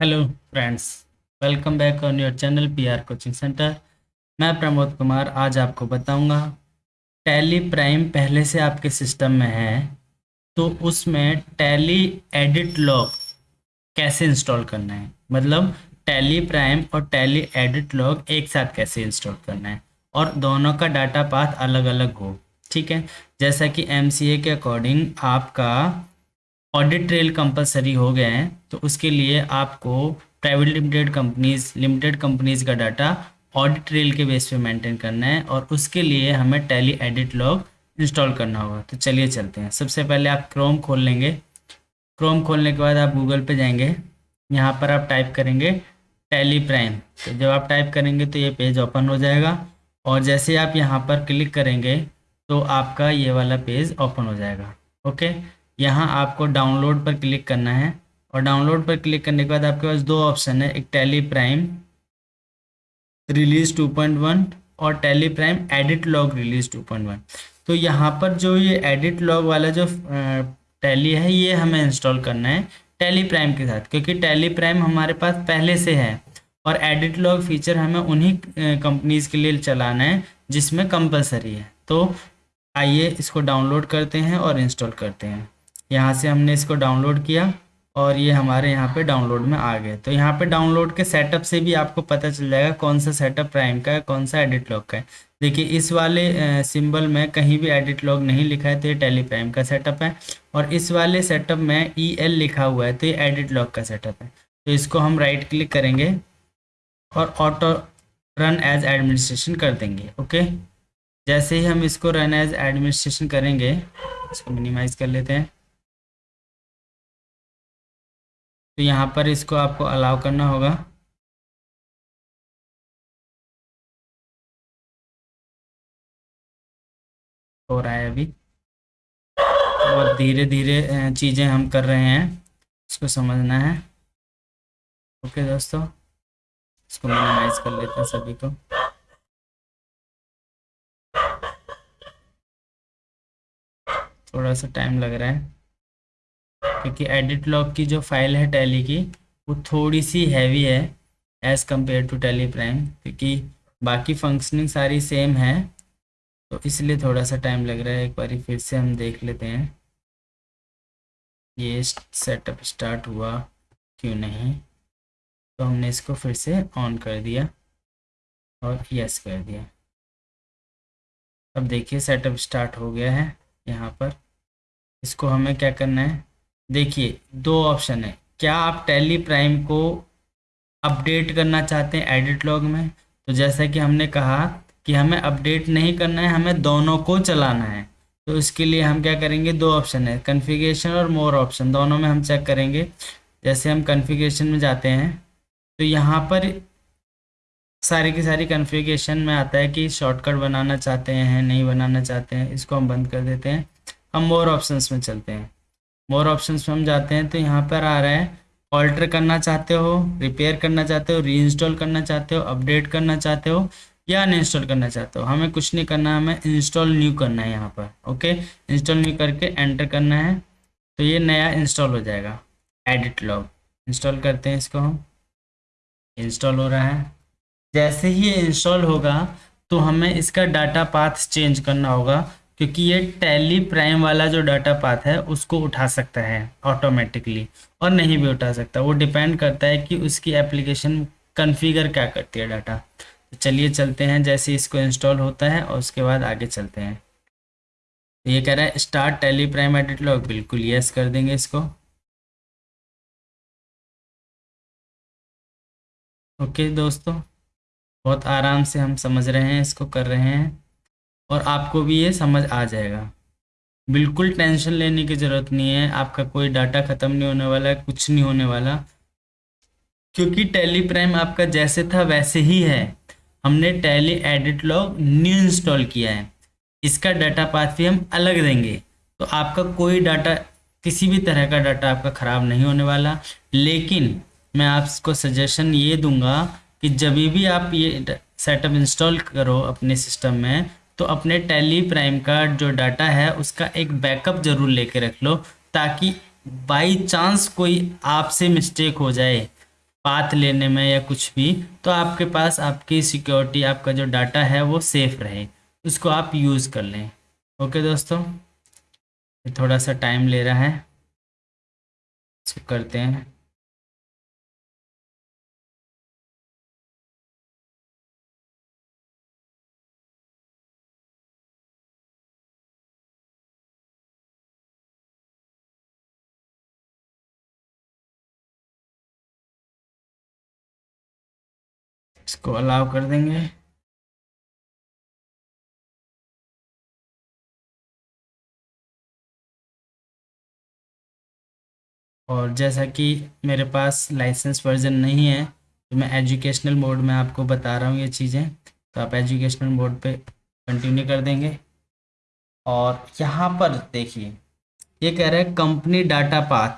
Hello friends welcome back on your channel P R coaching centre मैं प्रमोद कुमार आज आपको बताऊँगा टैली प्राइम पहले से आपके सिस्टम में है तो उसमें टैली एडिट लॉग कैसे इंस्टॉल करना है? मतलब टैली प्राइम और टैली एडिट लॉग एक साथ कैसे इंस्टॉल करना है? और दोनों का डाटा पाथ अलग अलग हो, ठीक है? जैसा कि एमसीए के अकॉर्डिंग आपका ऑडिट ट्रेल कंपलसरी हो गए हैं तो उसके लिए आपको private limited companies limited companies का डाटा ऑडिट ट्रेल के बेस पे मेंटेन करना है और उसके लिए हमें टैली एडिट लॉग इंस्टॉल करना होगा। तो चलिए चलते हैं। सबसे पहले आप क्रोम खोल लेंगे। क्रोम खोलने के बाद आप गूगल पे जाएँगे। यहाँ पर आप टाइप करेंगे टैली प्राइम तो जब आप टाइप करेंगे तो ये पेज ओपन हो जाएगा और जैसे आप यहाँ पर क्लिक करेंगे तो आपका ये वाला पेज ओपन हो जाएगा। ओके यहाँ आपको डाउनलोड पर क्लिक करना है और डाउनलोड पर क्लिक करने के बाद आपके पास दो ऑप्शन है, एक टेली प्राइम रिलीज़ 2.1 और Tally Prime edit log release 2.1 तो यहाँ पर जो ये एडिट लॉग वाला जो टैली है, ये हमें इंस्टॉल करना है टेली प्राइम के साथ, क्योंकि टेली प्राइम हमारे पास पहले से है और एडिट लॉग फीचर हमें उन्हीं कंपनीज़ के लिए चलाना है जिसमें कंपलसरी है। तो आइए इसको डाउनलोड करते हैं और इंस्टॉल करते हैं। यहाँ से हमने इसको डाउनलोड किया और ये हमारे यहाँ पे डाउनलोड में आ गए। तो यहाँ पे डाउनलोड के सेटअप से भी आपको पता चल जाएगा कौन सा सेटअप प्राइम का है, कौन सा एडिट लॉग का है। देखिए, इस वाले सिंबल में कहीं भी एडिट लॉग नहीं लिखा है तो ये टेली प्राइम का सेटअप है और इस वाले सेटअप में ई एल लिखा हुआ है तो ये एडिट लॉग का सेटअप है। तो इसको हम राइट क्लिक करेंगे और ऑटो रन एज एडमिनिस्ट्रेशन कर देंगे ओके जैसे ही हम इसको रन एज एडमिनिस्ट्रेशन करेंगे, इसको मिनिमाइज कर लेते हैं। तो यहाँ पर इसको आपको अलाउ करना होगा। हो रहा है अभी। बहुत धीरे धीरे चीज़ें हम कर रहे हैं। इसको समझना है। ओके दोस्तों, इसको मिनिमाइज कर लेते हैं सभी को। थोड़ा सा टाइम लग रहा है। क्योंकि एडिट लॉग की जो फ़ाइल है टैली की, वो थोड़ी सी हैवी है as compare to Tally Prime क्योंकि बाकी फंक्शनिंग सारी सेम है। तो इसलिए थोड़ा सा टाइम लग रहा है, एक बार फिर से हम देख लेते हैं। ये सेटअप स्टार्ट हुआ, क्यों नहीं? तो हमने इसको फिर से ऑन कर दिया और यस कर दिया। अब देखिए सेटअप स्टार्ट हो गया है यहाँ पर। इसको हमें क्या करना है? देखिए, दो ऑप्शन है। क्या आप टैली प्राइम को अपडेट करना चाहते हैं एडिट लॉग में? तो जैसा कि हमने कहा कि हमें अपडेट नहीं करना है, हमें दोनों को चलाना है। तो इसके लिए हम क्या करेंगे? दो ऑप्शन है कन्फिगेशन और मोर ऑप्शन दोनों में हम चेक करेंगे। जैसे हम कन्फिगेशन में जाते हैं तो यहाँ पर सारी की सारी कन्फिगेशन में आता है कि शॉर्टकट बनाना चाहते हैं, नहीं बनाना चाहते हैं, इसको हम बंद कर देते हैं। हम मोर ऑप्शंस में चलते हैं। मोर ऑप्शंस में हम जाते हैं तो यहाँ पर आ रहा है। ऑल्टर करना चाहते हो रिपेयर करना चाहते हो री इंस्टॉल करना चाहते हो अपडेट करना चाहते हो, या अनइंस्टॉल करना चाहते हो। हमें कुछ नहीं करना, हमें इंस्टॉल न्यू करना है यहाँ पर ओके इंस्टॉल न्यू करके एंटर करना है तो ये नया इंस्टॉल हो जाएगा। एडिट लॉग इंस्टॉल करते हैं इसको हम। इंस्टॉल हो रहा है। जैसे ही ये इंस्टॉल होगा तो हमें इसका डाटा पाथ चेंज करना होगा। क्योंकि ये टैली प्राइम वाला जो डाटा पाथ है, उसको उठा सकता है ऑटोमेटिकली और नहीं भी उठा सकता। वो डिपेंड करता है कि उसकी एप्लीकेशन कन्फिगर क्या करती है डाटा तो चलिए चलते हैं, जैसे इसको इंस्टॉल होता है और उसके बाद आगे चलते हैं। तो ये कह रहा है start Tally Prime edit log बिल्कुल यस कर देंगे इसको। ओके दोस्तों, बहुत आराम से हम समझ रहे हैं, इसको कर रहे हैं। और आपको भी ये समझ आ जाएगा। बिल्कुल टेंशन लेने की ज़रूरत नहीं है, आपका कोई डाटा ख़त्म नहीं होने वाला है कुछ नहीं होने वाला। क्योंकि टैली प्राइम आपका जैसे था वैसे ही है। हमने Tally edit log new install किया है। इसका डाटा पाथ भी हम अलग देंगे। तो आपका कोई डाटा, किसी भी तरह का डाटा आपका ख़राब नहीं होने वाला। लेकिन मैं आपको सजेशन ये दूँगा कि जब भी आप ये सेटअप इंस्टॉल करो अपने सिस्टम में तो अपने टेली प्राइम का जो डाटा है, उसका एक बैकअप ज़रूर लेके रख लो, ताकि बाई चांस कोई आपसे मिस्टेक हो जाए पाथ लेने में या कुछ भी तो आपके पास आपकी सिक्योरिटी आपका जो डाटा है वो सेफ़ रहे। उसको आप यूज़ कर लें। ओके दोस्तों? थोड़ा सा टाइम ले रहा है। करते हैं। इसको अलाउ कर देंगे। और जैसा कि मेरे पास लाइसेंस वर्जन नहीं है तो मैं एजुकेशनल मोड में आपको बता रहा हूँ ये चीज़ें। तो आप एजुकेशनल मोड पे कंटिन्यू कर देंगे। और यहाँ पर देखिए, ये कह रहा है company data path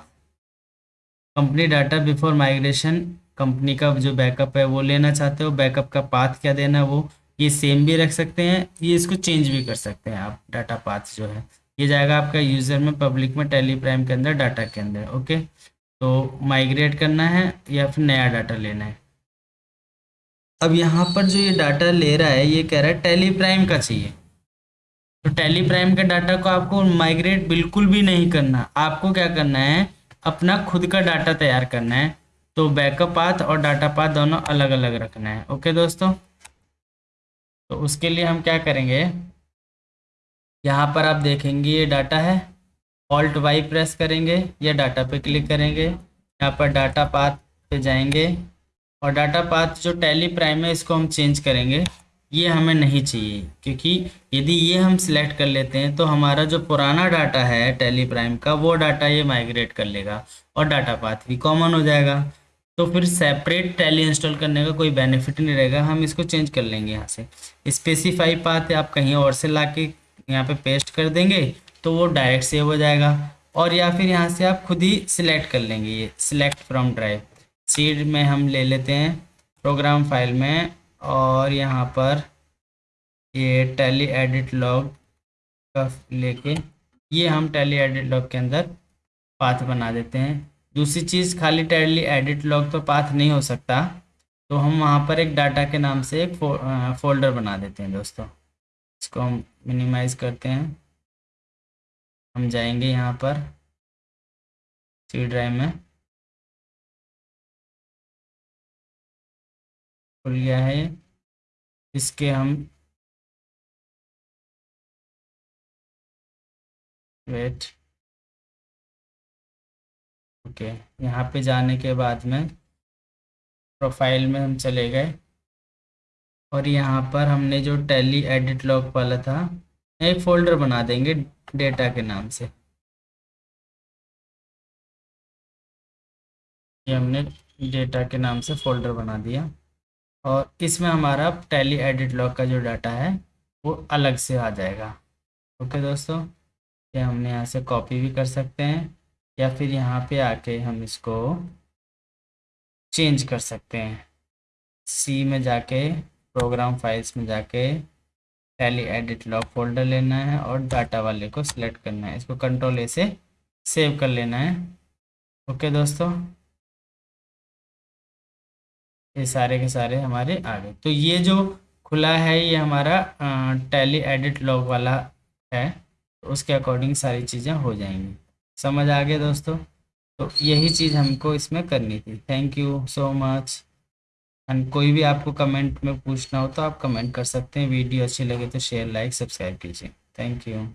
company data before migration company का जो बैकअप है वो लेना चाहते हो, बैकअप का पाथ क्या देना है वो, ये सेम भी रख सकते हैं, ये इसको चेंज भी कर सकते हैं आप डाटा पाथ जो है। ये जाएगा आपका यूज़र में पब्लिक में टेली प्राइम के अंदर डाटा के अंदर ओके तो माइग्रेट करना है या फिर नया डाटा लेना है। अब यहाँ पर जो ये डाटा ले रहा है, ये कह रहा है टेली प्राइम का चाहिए। तो टेली प्राइम के डाटा को आपको माइग्रेट बिल्कुल भी नहीं करना। आपको क्या करना है, अपना खुद का डाटा तैयार करना है। तो बैकअप पाथ और डाटा पाथ दोनों अलग अलग रखना है। ओके दोस्तों? तो उसके लिए हम क्या करेंगे? यहाँ पर आप देखेंगे ये डाटा है। ऑल्ट वाई प्रेस करेंगे, या डाटा पे क्लिक करेंगे। यहाँ पर डाटा पाथ पे जाएँगे और डाटा पाथ जो टैली प्राइम है, इसको हम चेंज करेंगे। ये हमें नहीं चाहिए, क्योंकि यदि ये हम सिलेक्ट कर लेते हैं तो हमारा जो पुराना डाटा है टैली प्राइम का, वो डाटा ये माइग्रेट कर लेगा और डाटा पाथ भी कॉमन हो जाएगा। तो फिर सेपरेट टैली इंस्टॉल करने का कोई बेनिफिट नहीं रहेगा, हम इसको चेंज कर लेंगे यहाँ से। स्पेसिफाई पाथ आप कहीं और से ला के यहाँ पे पेस्ट कर देंगे तो वो डायरेक्ट सेव हो जाएगा। और या फिर यहाँ से आप खुद ही सिलेक्ट कर लेंगे ये सिलेक्ट फ्रॉम ड्राइव सीड में हम ले लेते हैं प्रोग्राम फ़ाइल में, और यहाँ पर ये टैली एडिट लॉग का लेके, ये हम टैली एडिट लॉग के अंदर पाथ बना देते हैं। दूसरी चीज़, खाली टैली एडिट लॉग तो पाथ नहीं हो सकता। तो हम वहाँ पर एक डाटा के नाम से एक फोल्डर बना देते हैं दोस्तों। इसको हम मिनिमाइज करते हैं। हम जाएँगे यहाँ पर सी ड्राइव में। खुल गया है इसके हम वेट ओके, यहाँ पे जाने के बाद में प्रोफ़ाइल में हम चले गए। और यहाँ पर हमने जो टैली एडिट लॉग वाला था, एक फोल्डर बना देंगे डेटा के नाम से। ये हमने डेटा के नाम से फोल्डर बना दिया। और इसमें हमारा टैली एडिट लॉग का जो डाटा है, वो अलग से आ जाएगा। ओके दोस्तों, ये हमने यहाँ से कॉपी भी कर सकते हैं। या फिर यहाँ पे आके हम इसको चेंज कर सकते हैं। सी में जाके प्रोग्राम फाइल्स में जाके टैली एडिट लॉग फोल्डर लेना है और डाटा वाले को सिलेक्ट करना है। इसको कंट्रोल ए से सेव कर लेना है। ओके दोस्तों? ये सारे के सारे हमारे आ गए। तो ये जो खुला है, ये हमारा टैली एडिट लॉग वाला है, उसके अकॉर्डिंग सारी चीज़ें हो जाएँगी। समझ आ गया दोस्तों? तो यही चीज़ हमको इसमें करनी थी। Thank you so much and कोई भी आपको कमेंट में पूछना हो तो आप कमेंट कर सकते हैं। वीडियो अच्छी लगे तो शेयर लाइक सब्सक्राइब कीजिए। Thank you